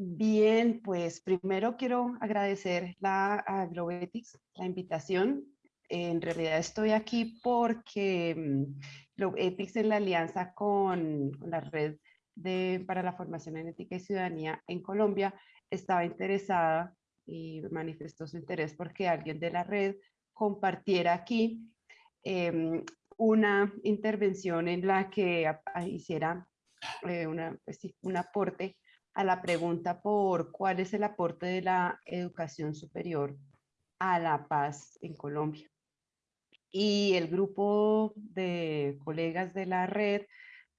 Bien, pues primero quiero agradecer la, a Globetics la invitación. En realidad estoy aquí porque mm, Globetics en la alianza con, la red de, para la formación en ética y ciudadanía en Colombia estaba interesada y manifestó su interés porque alguien de la red compartiera aquí em, una intervención en la que hiciera eh, una, pues un aporte a la pregunta por cuál es el aporte de la educación superior a la paz en Colombia. Y el grupo de colegas de la red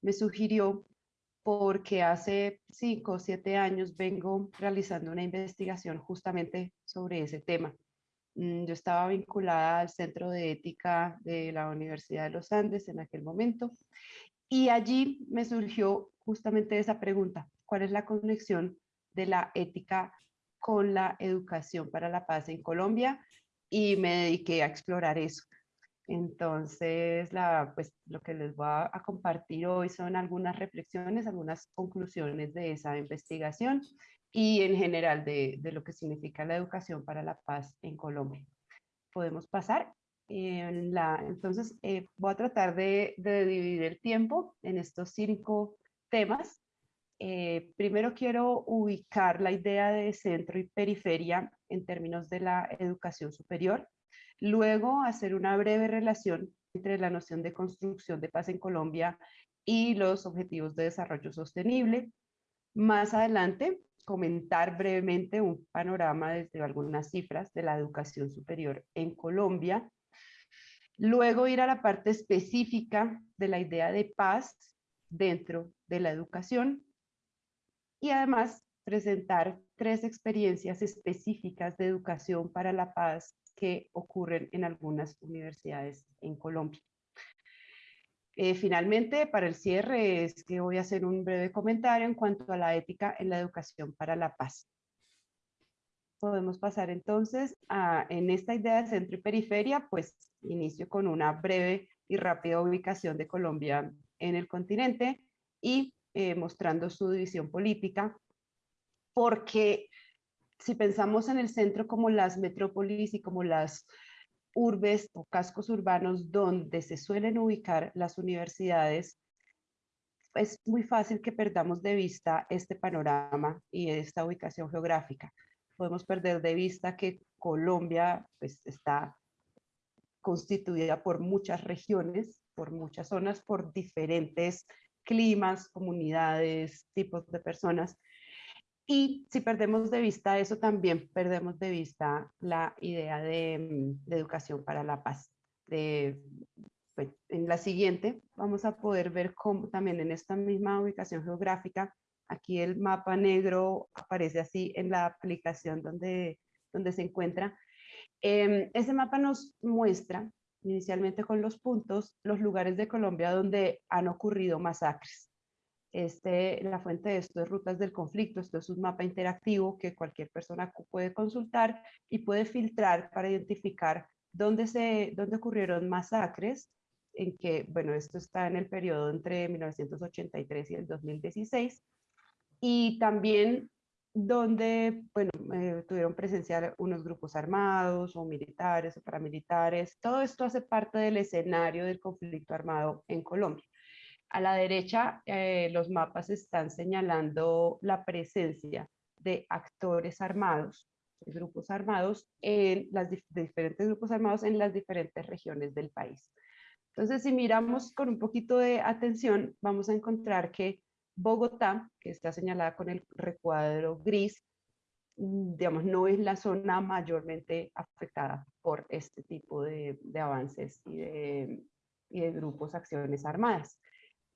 me sugirió porque hace cinco o siete años vengo realizando una investigación justamente sobre ese tema. Mm, yo estaba vinculada al Centro de Ética de la Universidad de los Andes en aquel momento y allí me surgió justamente esa pregunta, ¿cuál es la conexión de la ética con la educación para la paz en Colombia? Y me dediqué a explorar eso. Entonces, la, pues, lo que les voy a, a, compartir hoy son algunas reflexiones, algunas conclusiones de esa investigación y en general de, de lo que significa la educación para la paz en Colombia. ¿Podemos pasar? En la, entonces, eh, voy a tratar de, dividir el tiempo en estos cinco temas. Eh, primero quiero ubicar la idea de centro y periferia en términos de la educación superior. Luego, hacer una breve relación entre la noción de construcción de paz en Colombia y los objetivos de desarrollo sostenible. Más adelante, comentar brevemente un panorama desde algunas cifras de la educación superior en Colombia Luego ir a la parte específica de la idea de paz dentro de la educación y además presentar tres experiencias específicas de educación para la paz que ocurren en algunas universidades en Colombia. Eh, finalmente, para el cierre, es que voy a hacer un breve comentario en cuanto a la ética en la educación para la paz. Podemos pasar entonces a, en esta idea de centro y periferia, pues inicio con una breve y rápida ubicación de Colombia en el continente y eh, mostrando su división política, porque si pensamos en el centro como las metrópolis y como las urbes o cascos urbanos donde se suelen ubicar las universidades, es muy fácil que perdamos de vista este panorama y esta ubicación geográfica. Podemos perder de vista que Colombia pues, está constituida por muchas regiones, por muchas zonas, por diferentes climas, comunidades, tipos de personas. Y si perdemos de vista eso, también perdemos de vista la idea de, educación para la paz. Pues, en la siguiente vamos a poder ver cómo también en esta misma ubicación geográfica Aquí el mapa negro aparece así en la aplicación donde, donde se encuentra. Em, ese mapa nos muestra, inicialmente con los puntos, los lugares de Colombia donde han ocurrido masacres. Este, la fuente de esto es Rutas del Conflicto, esto es un mapa interactivo que cualquier persona puede consultar y puede filtrar para identificar dónde, se, dónde ocurrieron masacres, en que, bueno, esto está en el periodo entre 1983 y el 2016, y también donde bueno, eh, tuvieron presencia unos grupos armados o militares o paramilitares. Todo esto hace parte del escenario del conflicto armado en Colombia. A la derecha, eh, los mapas están señalando la presencia de actores armados, de grupos armados, en las diferentes grupos armados en las diferentes regiones del país. Entonces, si miramos con un poquito de atención, vamos a encontrar que Bogotá, que está señalada con el recuadro gris, mm, digamos, no es la zona mayormente afectada por este tipo de, avances y de, y de grupos, acciones armadas.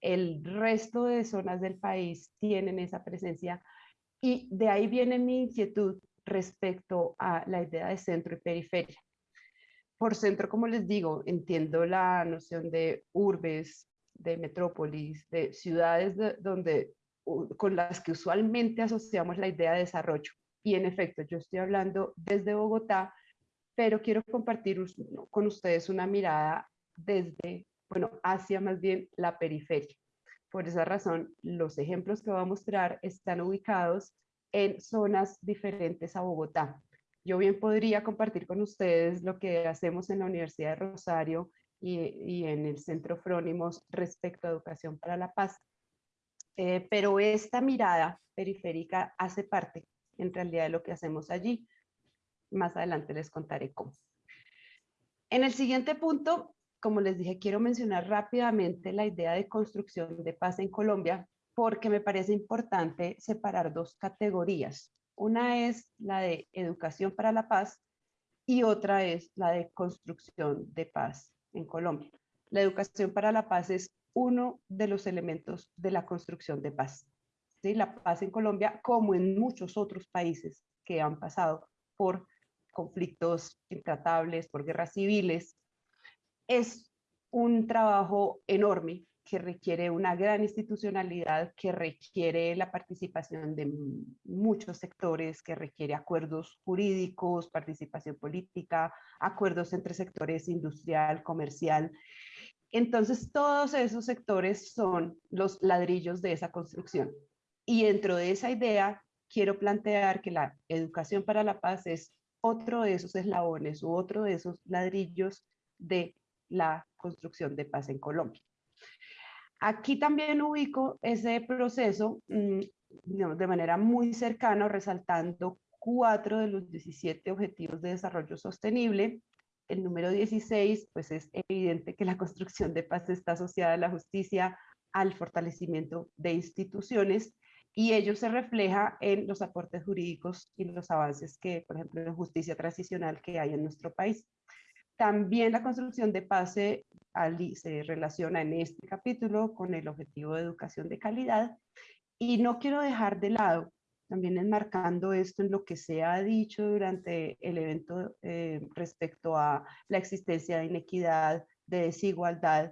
El resto de zonas del país tienen esa presencia y de ahí viene mi inquietud respecto a la idea de centro y periferia. Por centro, como les digo, entiendo la noción de urbes, de metrópolis, de ciudades donde, con las que usualmente asociamos la idea de desarrollo. Y en efecto, yo estoy hablando desde Bogotá, pero quiero compartir con ustedes una mirada desde, bueno, hacia más bien la periferia. Por esa razón, los ejemplos que voy a mostrar están ubicados en zonas diferentes a Bogotá. Yo bien podría compartir con ustedes lo que hacemos en la Universidad de Rosario y, en el Centro Frónimos respecto a educación para la paz. Eh, pero esta mirada periférica hace parte en realidad de lo que hacemos allí. Más adelante les contaré cómo. En el siguiente punto, como les dije, quiero mencionar rápidamente la idea de construcción de paz en Colombia, porque me parece importante separar dos categorías. Una es la de educación para la paz y otra es la de construcción de paz en Colombia. La educación para la paz es uno de los elementos de la construcción de paz. ¿Sí? La paz en Colombia, como en muchos otros países que han pasado por conflictos intratables, por guerras civiles, es un trabajo enorme que requiere una gran institucionalidad, que requiere la participación de muchos sectores, que requiere acuerdos jurídicos, participación política, acuerdos entre sectores industrial, comercial. Entonces, todos esos sectores son los ladrillos de esa construcción. Y dentro de esa idea, quiero plantear que la educación para la paz es otro de esos eslabones u otro de esos ladrillos de la construcción de paz en Colombia. Aquí también ubico ese proceso mm, de manera muy cercana, resaltando cuatro de los 17 Objetivos de Desarrollo Sostenible. El número 16, pues es evidente que la construcción de paz está asociada a la justicia, al fortalecimiento de instituciones, y ello se refleja en los aportes jurídicos y los avances que, por ejemplo, en justicia transicional que hay en nuestro país. También la construcción de paz se, relaciona en este capítulo con el objetivo de educación de calidad. Y no quiero dejar de lado, también enmarcando esto en lo que se ha dicho durante el evento eh, respecto a la existencia de inequidad, de desigualdad,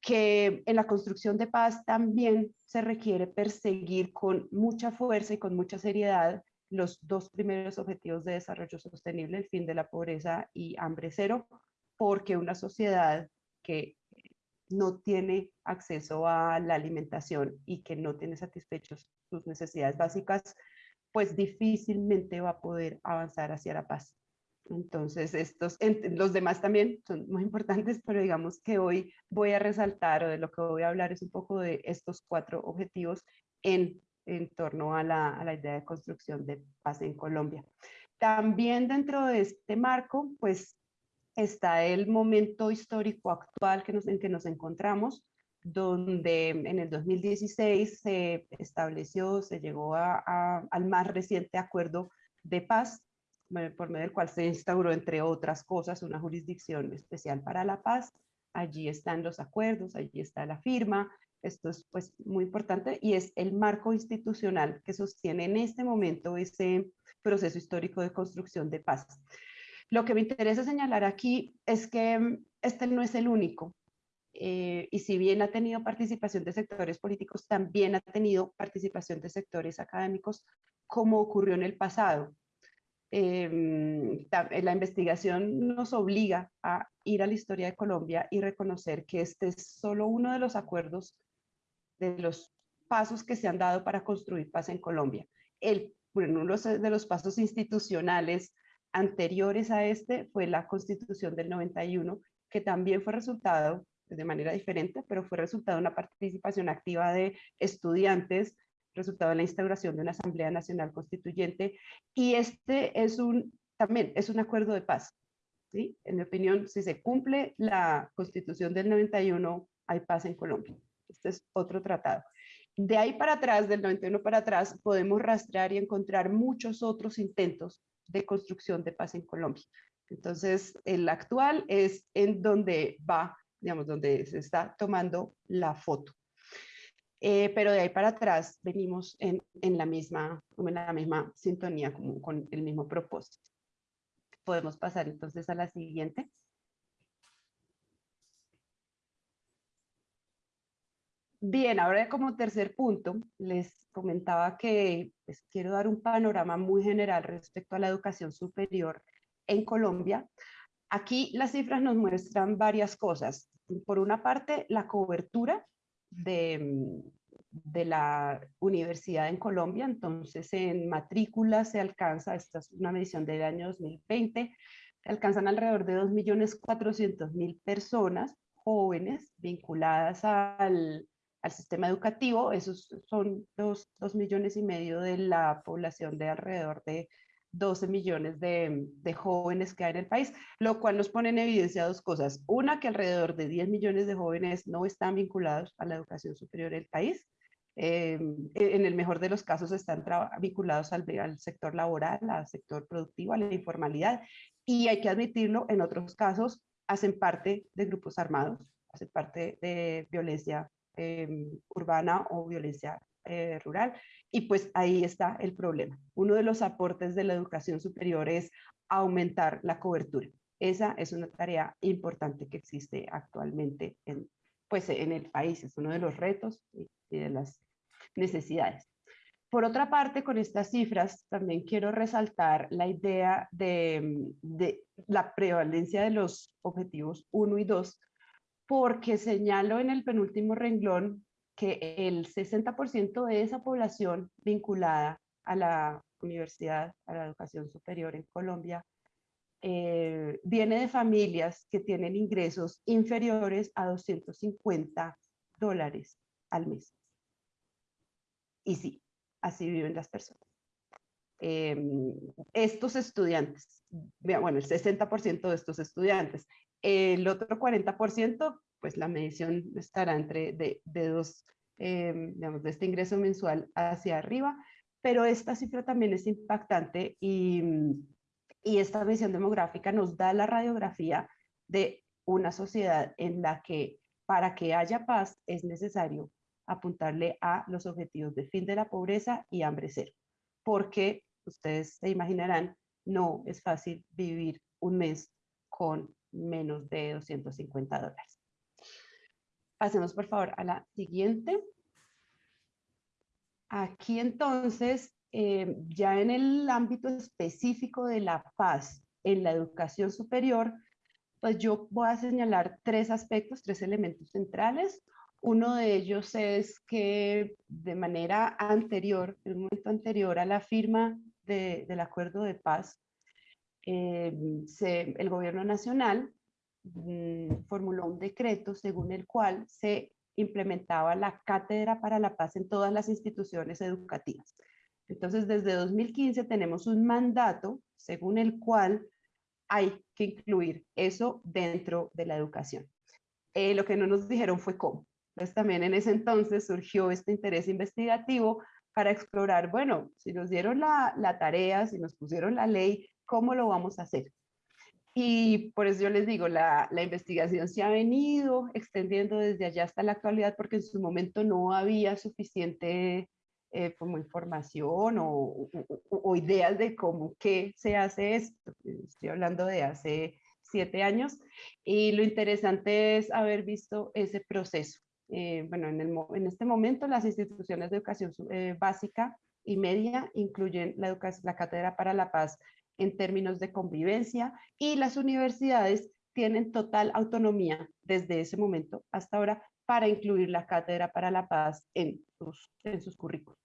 que en la construcción de paz también se requiere perseguir con mucha fuerza y con mucha seriedad los dos primeros objetivos de desarrollo sostenible, el fin de la pobreza y hambre cero, porque una sociedad que no tiene acceso a la alimentación y que no tiene satisfechos sus necesidades básicas, pues difícilmente va a poder avanzar hacia la paz. Entonces, estos, los demás también son muy importantes, pero digamos que hoy voy a resaltar o de lo que voy a hablar es un poco de estos cuatro objetivos en en torno a la, idea de construcción de paz en Colombia. También dentro de este marco, pues está el momento histórico actual que en que nos encontramos, donde en el 2016 se estableció, se llegó a, al más reciente acuerdo de paz, por medio del cual se instauró, entre otras cosas, una jurisdicción especial para la paz. Allí están los acuerdos, allí está la firma, esto es pues muy importante y es el marco institucional que sostiene en este momento ese proceso histórico de construcción de paz. Lo que me interesa señalar aquí es que mm, este no es el único. Eh, y si bien ha tenido participación de sectores políticos, también ha tenido participación de sectores académicos, como ocurrió en el pasado. Em, la investigación nos obliga a ir a la historia de Colombia y reconocer que este es solo uno de los acuerdos de los pasos que se han dado para construir paz en Colombia. El, uno de los pasos institucionales anteriores a este fue la constitución del 91, que también fue resultado de manera diferente, pero fue resultado de una participación activa de estudiantes, resultado de la instauración de una Asamblea Nacional Constituyente, y este es un, también es un acuerdo de paz. ¿sí? En mi opinión, si se cumple la constitución del 91, hay paz en Colombia. Este es otro tratado. De ahí para atrás, del 91 para atrás, podemos rastrear y encontrar muchos otros intentos de construcción de paz en Colombia. Entonces, el actual es en donde va, digamos, donde se está tomando la foto. Eh, pero de ahí para atrás venimos en, en, la, misma, en la misma sintonía, como con el mismo propósito. Podemos pasar entonces a la siguiente. Bien, ahora como tercer punto, les comentaba que pues, quiero dar un panorama muy general respecto a la educación superior en Colombia. Aquí las cifras nos muestran varias cosas. Por una parte, la cobertura de, de la universidad en Colombia. Entonces, en matrícula se alcanza, esta es una medición del año 2020, se alcanzan alrededor de 2.400.000 personas jóvenes vinculadas al, al, sistema educativo. Esos son dos, dos millones y medio de la población de alrededor de 12 millones de, de, jóvenes que hay en el país, lo cual nos pone en evidencia dos cosas. Una, que alrededor de 10 millones de jóvenes no están vinculados a la educación superior del país. Eh, en el mejor de los casos están vinculados al, al, sector laboral, al sector productivo, a la informalidad. Y hay que admitirlo, en otros casos hacen parte de grupos armados, hacen parte de violencia urbana o violencia eh, rural. Y pues ahí está el problema. Uno de los aportes de la educación superior es aumentar la cobertura. Esa es una tarea importante que existe actualmente en, pues, en el país. Es uno de los retos y de las necesidades. Por otra parte, con estas cifras también quiero resaltar la idea de, de la prevalencia de los objetivos 1 y 2, porque señalo en el penúltimo renglón que el 60% de esa población vinculada a la universidad, a la educación superior en Colombia, eh, viene de familias que tienen ingresos inferiores a 250 dólares al mes. Y sí, así viven las personas. Em, estos estudiantes, bueno, el 60% de estos estudiantes, el otro 40% pues la medición estará entre de, dos, eh, digamos, de este ingreso mensual hacia arriba, pero esta cifra también es impactante y, y esta medición demográfica nos da la radiografía de una sociedad en la que para que haya paz es necesario apuntarle a los objetivos de fin de la pobreza y hambre cero, porque ustedes se imaginarán, no es fácil vivir un mes con menos de 250 dólares. Pasemos por favor a la siguiente. Aquí entonces, eh, ya en el ámbito específico de la paz en la educación superior, pues yo voy a señalar tres aspectos, tres elementos centrales. Uno de ellos es que de manera anterior, en un momento anterior a la firma del acuerdo de paz, eh, el gobierno nacional Mm, formuló un decreto según el cual se implementaba la Cátedra para la Paz en todas las instituciones educativas. Entonces, desde 2015 tenemos un mandato según el cual hay que incluir eso dentro de la educación. Eh, lo que no nos dijeron fue cómo. Entonces, también en ese entonces surgió este interés investigativo para explorar, bueno, si nos dieron la, la tarea, si nos pusieron la ley, ¿cómo lo vamos a hacer? Y por eso yo les digo, la, la, investigación se ha venido extendiendo desde allá hasta la actualidad porque en su momento no había suficiente eh, como información o, o, ideas de cómo qué se hace esto. Estoy hablando de hace siete años y lo interesante es haber visto ese proceso. Eh, bueno, en, el, en, este momento las instituciones de educación eh, básica y media incluyen la, educación, la Cátedra para la Paz en términos de convivencia y las universidades tienen total autonomía desde ese momento hasta ahora para incluir la Cátedra para la Paz en sus, en sus currículos.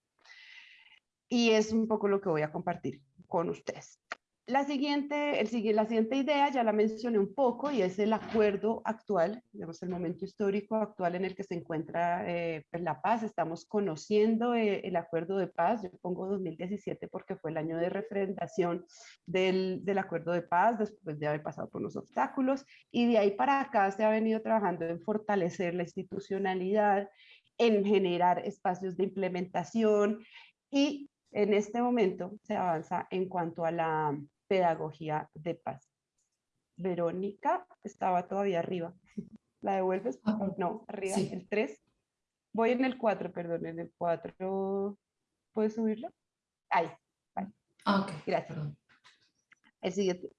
Y es un poco lo que voy a compartir con ustedes. La siguiente, el, la siguiente idea ya la mencioné un poco y es el acuerdo actual, digamos el momento histórico actual en el que se encuentra eh, pues, la paz. Estamos conociendo eh, el acuerdo de paz, yo pongo 2017 porque fue el año de refrendación del, del acuerdo de paz después de haber pasado por los obstáculos y de ahí para acá se ha venido trabajando en fortalecer la institucionalidad, en generar espacios de implementación y en este momento se avanza en cuanto a la pedagogía de paz. Verónica estaba todavía arriba. ¿La devuelves? Ah, no, arriba, el 3. Voy en el 4, perdón, en el 4. ¿Puedes subirlo? Ahí. Vale. Ah, ok. Gracias. El siguiente.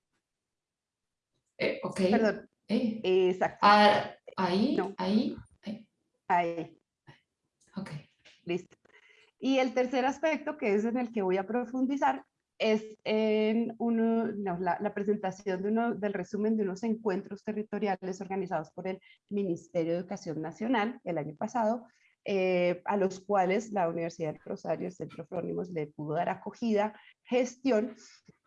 Eh, ok. Perdón. Eh. Exacto. Ah, ahí, ahí, ahí. Ahí. Ok. Listo. Y el tercer aspecto, que es en el que voy a profundizar, es en uno, la, presentación de uno, del resumen de unos encuentros territoriales organizados por el Ministerio de Educación Nacional el año pasado, eh, a los cuales la Universidad de Rosario, el Centro Frónimos, le pudo dar acogida, gestión,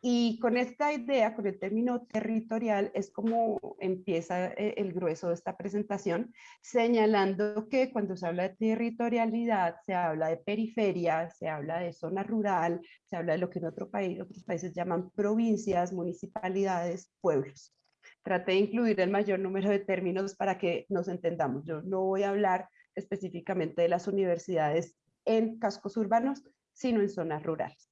y con esta idea, con el término territorial, es como empieza eh, el grueso de esta presentación, señalando que cuando se habla de territorialidad, se habla de periferia, se habla de zona rural, se habla de lo que en otro país, otros países llaman provincias, municipalidades, pueblos. Traté de incluir el mayor número de términos para que nos entendamos. Yo no voy a hablar específicamente de las universidades en cascos urbanos, sino en zonas rurales.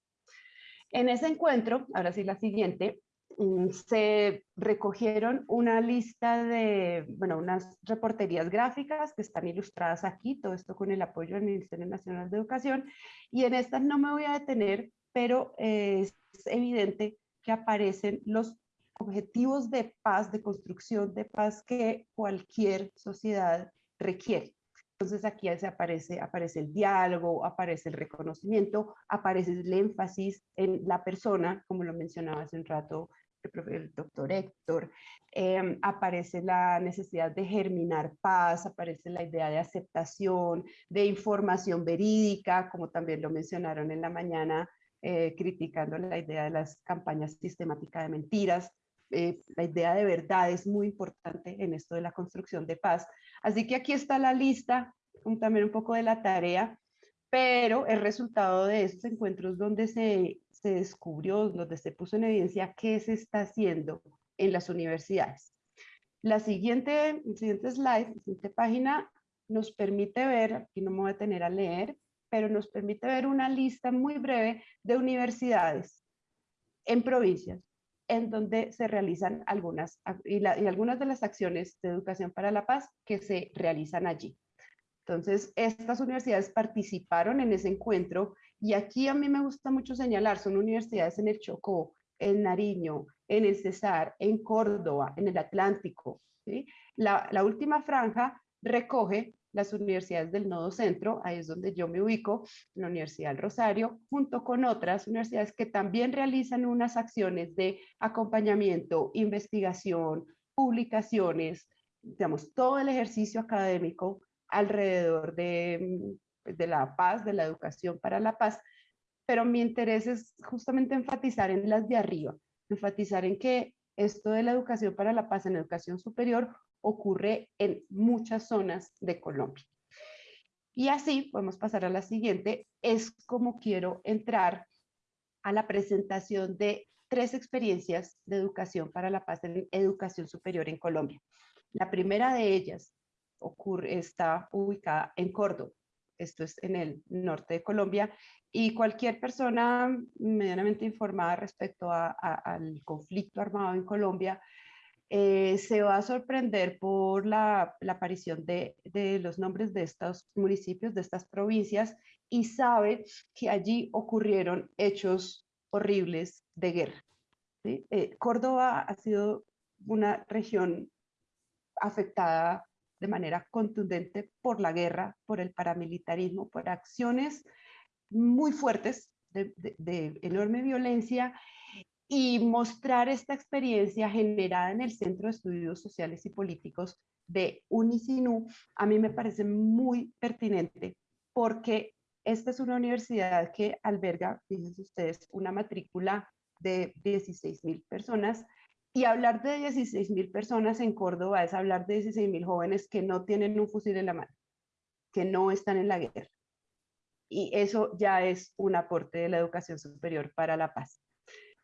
En ese encuentro, ahora sí la siguiente, mm, se recogieron una lista de, bueno, unas reporterías gráficas que están ilustradas aquí, todo esto con el apoyo del Ministerio Nacional de Educación, y en estas no me voy a detener, pero es evidente que aparecen los objetivos de paz, de construcción de paz que cualquier sociedad requiere. Entonces aquí aparece, aparece el diálogo, aparece el reconocimiento, aparece el énfasis en la persona, como lo mencionaba hace un rato el, doctor Héctor, em, aparece la necesidad de germinar paz, aparece la idea de aceptación, de información verídica, como también lo mencionaron en la mañana, eh, criticando la idea de las campañas sistemáticas de mentiras. Eh, la idea de verdad es muy importante en esto de la construcción de paz. Así que aquí está la lista, también un poco de la tarea, pero el resultado de estos encuentros donde se, se descubrió, donde se puso en evidencia qué se está haciendo en las universidades. La siguiente, siguiente slide, la siguiente página, nos permite ver, aquí no me voy a tener a leer, pero nos permite ver una lista muy breve de universidades en provincias en donde se realizan algunas, y, algunas de las acciones de educación para la paz que se realizan allí. Entonces, estas universidades participaron en ese encuentro y aquí a mí me gusta mucho señalar, son universidades en el Chocó, en Nariño, en el Cesar, en Córdoba, en el Atlántico. La, la última franja recoge las universidades del Nodo Centro, ahí es donde yo me ubico, la Universidad del Rosario, junto con otras universidades que también realizan unas acciones de acompañamiento, investigación, publicaciones, digamos, todo el ejercicio académico alrededor de, de la paz, de la educación para la paz, pero mi interés es justamente enfatizar en las de arriba, enfatizar en que esto de la educación para la paz en educación superior ocurre en muchas zonas de Colombia. Y así podemos pasar a la siguiente, es como quiero entrar a la presentación de tres experiencias de educación para la paz en educación superior en Colombia. La primera de ellas ocurre, está ubicada en Córdoba, esto es en el norte de Colombia, y cualquier persona medianamente informada respecto al conflicto armado en Colombia eh, se va a sorprender por la, aparición de, los nombres de estos municipios, de estas provincias, y sabe que allí ocurrieron hechos horribles de guerra. Eh, Córdoba ha sido una región afectada de manera contundente por la guerra, por el paramilitarismo, por acciones muy fuertes de, de enorme violencia y mostrar esta experiencia generada en el Centro de Estudios Sociales y Políticos de Unicinú, a mí me parece muy pertinente porque esta es una universidad que alberga, fíjense ustedes, una matrícula de 16 mil personas y hablar de 16 mil personas en Córdoba es hablar de 16 mil jóvenes que no tienen un fusil en la mano, que no están en la guerra. Y eso ya es un aporte de la educación superior para la paz.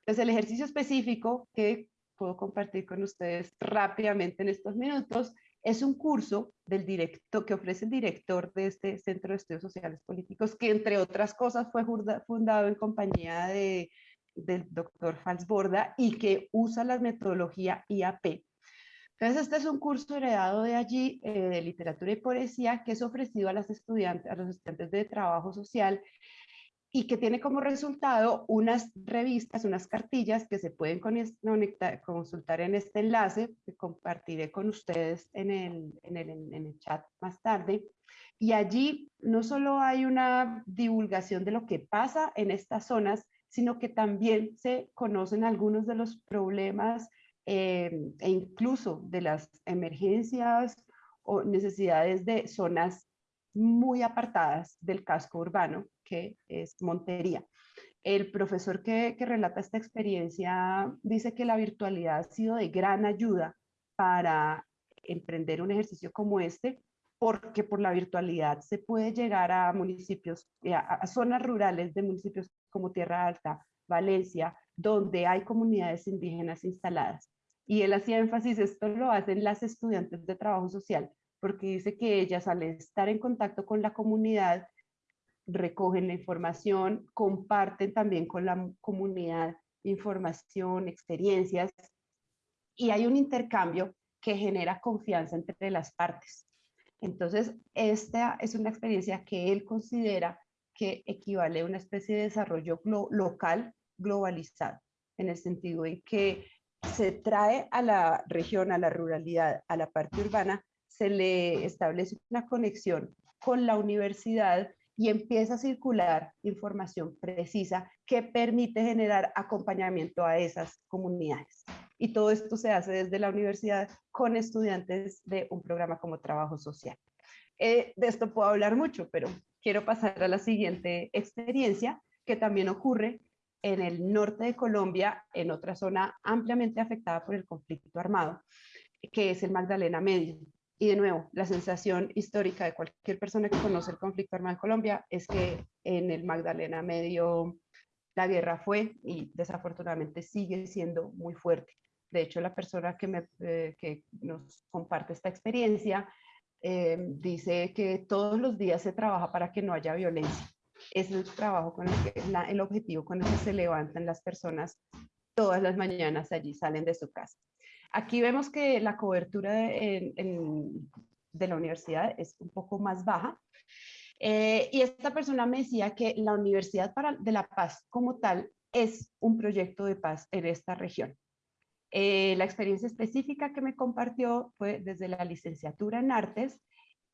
Entonces, el ejercicio específico que puedo compartir con ustedes rápidamente en estos minutos es un curso del directo, que ofrece el director de este Centro de Estudios Sociales Políticos, que entre otras cosas fue fundado en compañía de, del doctor Falsborda y que usa la metodología IAP. Entonces, este es un curso heredado de allí, eh, de literatura y poesía, que es ofrecido a, las estudiantes, a los estudiantes de trabajo social y que tiene como resultado unas revistas, unas cartillas que se pueden consultar en este enlace que compartiré con ustedes en el, en, el, chat más tarde. Y allí no solo hay una divulgación de lo que pasa en estas zonas, sino que también se conocen algunos de los problemas eh, e incluso de las emergencias o necesidades de zonas muy apartadas del casco urbano, que es Montería. El profesor que, relata esta experiencia dice que la virtualidad ha sido de gran ayuda para emprender un ejercicio como este, porque por la virtualidad se puede llegar a municipios, eh, a, zonas rurales de municipios como Tierra Alta, Valencia, donde hay comunidades indígenas instaladas. Y él hacía énfasis, esto lo hacen las estudiantes de trabajo social, porque dice que ellas al estar en contacto con la comunidad, recogen la información, comparten también con la comunidad información, experiencias, y hay un intercambio que genera confianza entre las partes. Entonces, esta es una experiencia que él considera que equivale a una especie de desarrollo local globalizado, en el sentido en que se trae a la región, a la ruralidad, a la parte urbana, se le establece una conexión con la universidad y empieza a circular información precisa que permite generar acompañamiento a esas comunidades. Y todo esto se hace desde la universidad con estudiantes de un programa como trabajo social. Eh, de esto puedo hablar mucho, pero quiero pasar a la siguiente experiencia que también ocurre en el norte de Colombia, en otra zona ampliamente afectada por el conflicto armado, que es el Magdalena Medio. Y de nuevo, la sensación histórica de cualquier persona que conoce el conflicto armado en Colombia es que en el Magdalena Medio la guerra fue y desafortunadamente sigue siendo muy fuerte. De hecho, la persona que, eh, nos comparte esta experiencia eh, dice que todos los días se trabaja para que no haya violencia. Es el trabajo con el, que, el objetivo con el que se levantan las personas todas las mañanas allí, salen de su casa. Aquí vemos que la cobertura de, la universidad es un poco más baja. Eh, y esta persona me decía que la Universidad para, de la Paz como tal es un proyecto de paz en esta región. Eh, la experiencia específica que me compartió fue desde la licenciatura en artes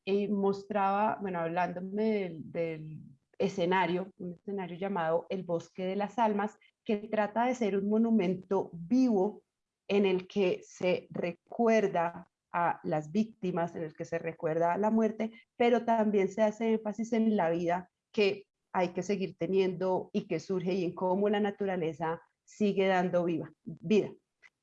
y mostraba, bueno, hablándome del, del escenario, un escenario llamado El Bosque de las Almas, que trata de ser un monumento vivo en el que se recuerda a las víctimas, en el que se recuerda a la muerte, pero también se hace énfasis en la vida que hay que seguir teniendo y que surge y en cómo la naturaleza sigue dando viva, vida.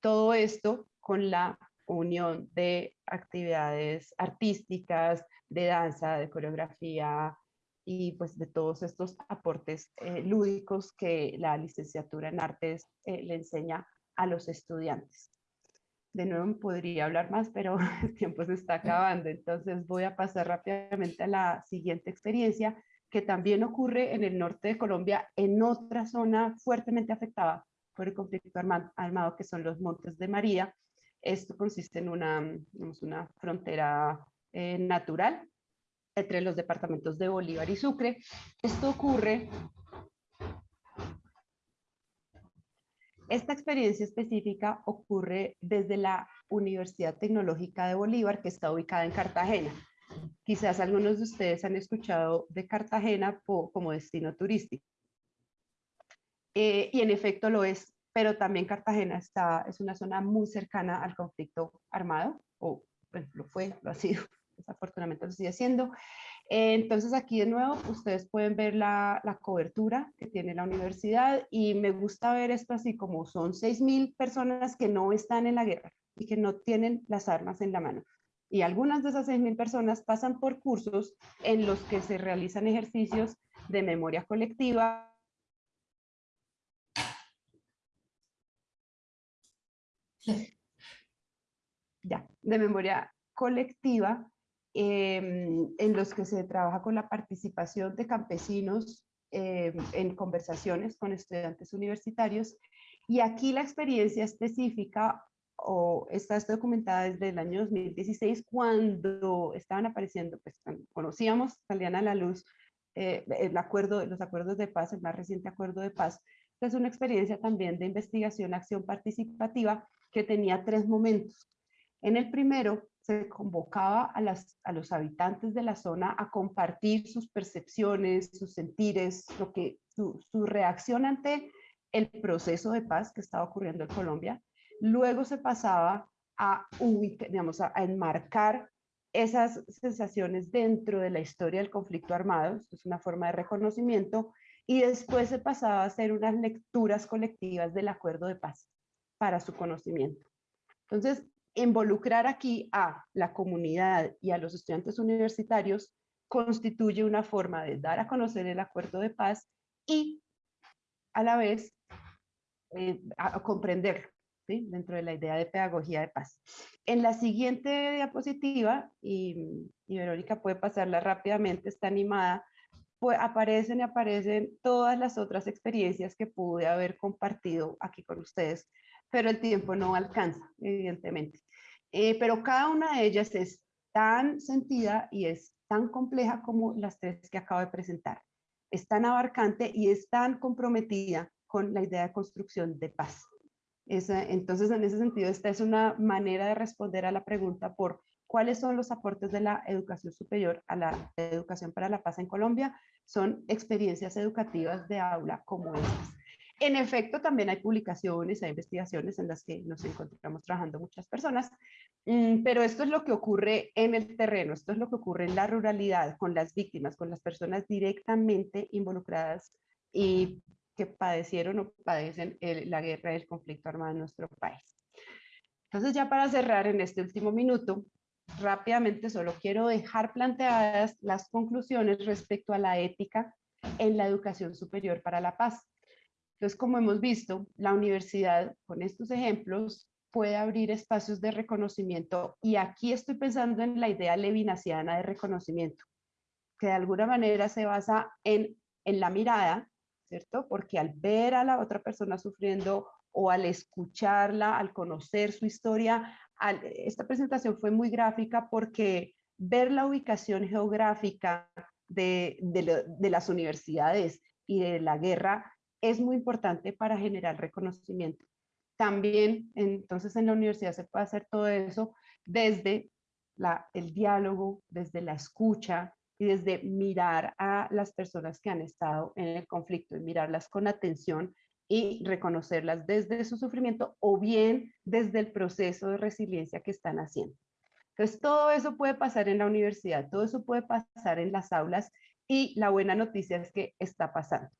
Todo esto con la unión de actividades artísticas, de danza, de coreografía y pues de todos estos aportes eh, lúdicos que la licenciatura en artes eh, le enseña a los estudiantes. De nuevo podría hablar más, pero el tiempo se está acabando, entonces voy a pasar rápidamente a la siguiente experiencia que también ocurre en el norte de Colombia, en otra zona fuertemente afectada por el conflicto armado, que son los Montes de María. Esto consiste en una, una frontera eh, natural entre los departamentos de Bolívar y Sucre. Esto ocurre Esta experiencia específica ocurre desde la Universidad Tecnológica de Bolívar, que está ubicada en Cartagena. Quizás algunos de ustedes han escuchado de Cartagena como destino turístico. Eh, y en efecto lo es, pero también Cartagena es una zona muy cercana al conflicto armado, o lo fue, lo ha sido, desafortunadamente lo sigue siendo. Entonces aquí de nuevo ustedes pueden ver la, cobertura que tiene la universidad y me gusta ver esto así como son 6.000 personas que no están en la guerra y que no tienen las armas en la mano. Y algunas de esas 6.000 personas pasan por cursos en los que se realizan ejercicios de memoria colectiva. Ya, de memoria colectiva en los que se trabaja con la participación de campesinos em, en conversaciones con estudiantes universitarios. Y aquí la experiencia específica o está documentada desde el año 2016 cuando estaban apareciendo, pues conocíamos, salían a la luz eh, el acuerdo, los acuerdos de paz, el más reciente acuerdo de paz. Es una experiencia también de investigación, acción participativa que tenía tres momentos. En el primero se convocaba a, las, a los habitantes de la zona a compartir sus percepciones, sus sentires, lo que, su, su reacción ante el proceso de paz que estaba ocurriendo en Colombia. Luego se pasaba a, digamos, a, enmarcar esas sensaciones dentro de la historia del conflicto armado, esto es una forma de reconocimiento, y después se pasaba a hacer unas lecturas colectivas del acuerdo de paz para su conocimiento. Entonces, involucrar aquí a la comunidad y a los estudiantes universitarios constituye una forma de dar a conocer el acuerdo de paz y a la vez eh, a, comprender dentro de la idea de pedagogía de paz. En la siguiente diapositiva, y, Verónica puede pasarla rápidamente, está animada, pues aparecen y aparecen todas las otras experiencias que pude haber compartido aquí con ustedes, pero el tiempo no alcanza, evidentemente. Eh, pero cada una de ellas es tan sentida y es tan compleja como las tres que acabo de presentar. Es tan abarcante y es tan comprometida con la idea de construcción de paz. entonces, en ese sentido, esta es una manera de responder a la pregunta por cuáles son los aportes de la educación superior a la educación para la paz en Colombia. Son experiencias educativas de aula como estas. En efecto, también hay publicaciones, hay investigaciones en las que nos encontramos trabajando muchas personas, mm, pero esto es lo que ocurre en el terreno, esto es lo que ocurre en la ruralidad, con las víctimas, con las personas directamente involucradas y que padecieron o padecen la guerra y el conflicto armado en nuestro país. Entonces ya para cerrar en este último minuto, rápidamente solo quiero dejar planteadas las conclusiones respecto a la ética en la educación superior para la paz. Entonces, como hemos visto, la universidad con estos ejemplos puede abrir espacios de reconocimiento y aquí estoy pensando en la idea levinasiana de reconocimiento, que de alguna manera se basa en, en la mirada, ¿cierto? Porque al ver a la otra persona sufriendo o al escucharla, al conocer su historia, esta presentación fue muy gráfica porque ver la ubicación geográfica de, de, de las universidades y de la guerra es muy importante para generar reconocimiento. También, entonces, en la universidad se puede hacer todo eso desde la, el diálogo, desde la escucha y desde mirar a las personas que han estado en el conflicto y mirarlas con atención y reconocerlas desde su sufrimiento o bien desde el proceso de resiliencia que están haciendo. Entonces, todo eso puede pasar en la universidad, todo eso puede pasar en las aulas y la buena noticia es que está pasando.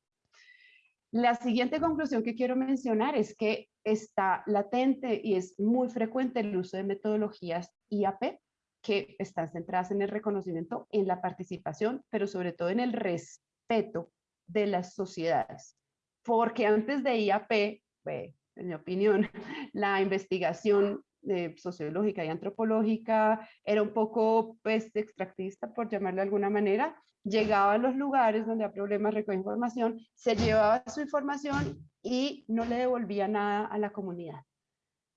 La siguiente conclusión que quiero mencionar es que está latente y es muy frecuente el uso de metodologías IAP que están centradas en el reconocimiento, en la participación, pero sobre todo en el respeto de las sociedades. Porque antes de IAP, en mi opinión, la investigación eh, sociológica y antropológica era un poco pues, extractivista, por llamarlo de alguna manera, llegaba a los lugares donde había problemas, recogía información, se llevaba su información y no le devolvía nada a la comunidad.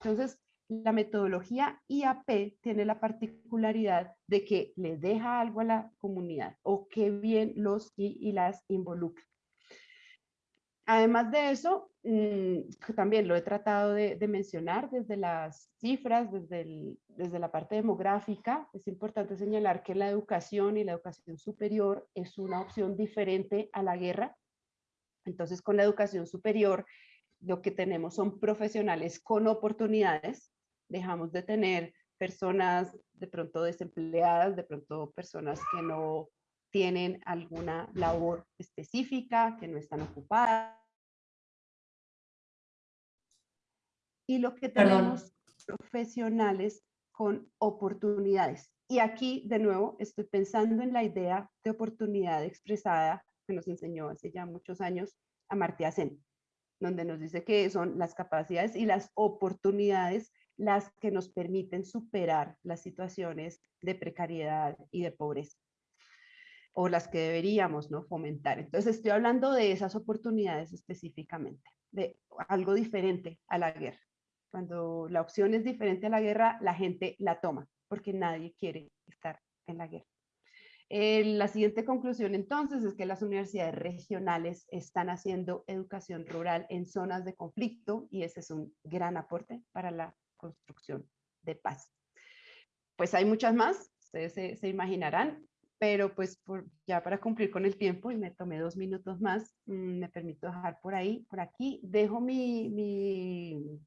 Entonces, la metodología IAP tiene la particularidad de que le deja algo a la comunidad o que bien los y las involucra. Además de eso, mm, también lo he tratado de, mencionar desde las cifras, desde, desde la parte demográfica. Es importante señalar que la educación y la educación superior es una opción diferente a la guerra. Entonces, con la educación superior, lo que tenemos son profesionales con oportunidades. Dejamos de tener personas de pronto desempleadas, de pronto personas que no tienen alguna labor específica, que no están ocupadas. Y lo que tenemos profesionales con oportunidades. Y aquí, de nuevo, estoy pensando en la idea de oportunidad expresada que nos enseñó hace ya muchos años Amartya Sen, donde nos dice que son las capacidades y las oportunidades las que nos permiten superar las situaciones de precariedad y de pobreza o las que deberíamos ¿no? fomentar. Entonces estoy hablando de esas oportunidades específicamente, de algo diferente a la guerra. Cuando la opción es diferente a la guerra, la gente la toma, porque nadie quiere estar en la guerra. Eh, la siguiente conclusión entonces es que las universidades regionales están haciendo educación rural en zonas de conflicto y ese es un gran aporte para la construcción de paz. Pues hay muchas más, ustedes se, se imaginarán, pero pues ya para cumplir con el tiempo y me tomé dos minutos más, mm, me permito dejar por ahí, por aquí, dejo mi,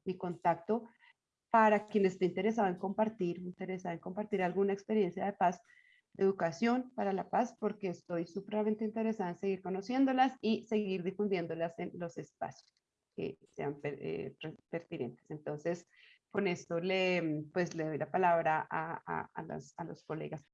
mi, contacto para quien esté interesado en compartir, interesado en compartir alguna experiencia de paz, de educación para la paz, porque estoy supremamente interesada en seguir conociéndolas y seguir difundiéndolas en los espacios que sean eh, pertinentes. Entonces, con esto le, pues, le doy la palabra a, a, a, los, a los colegas.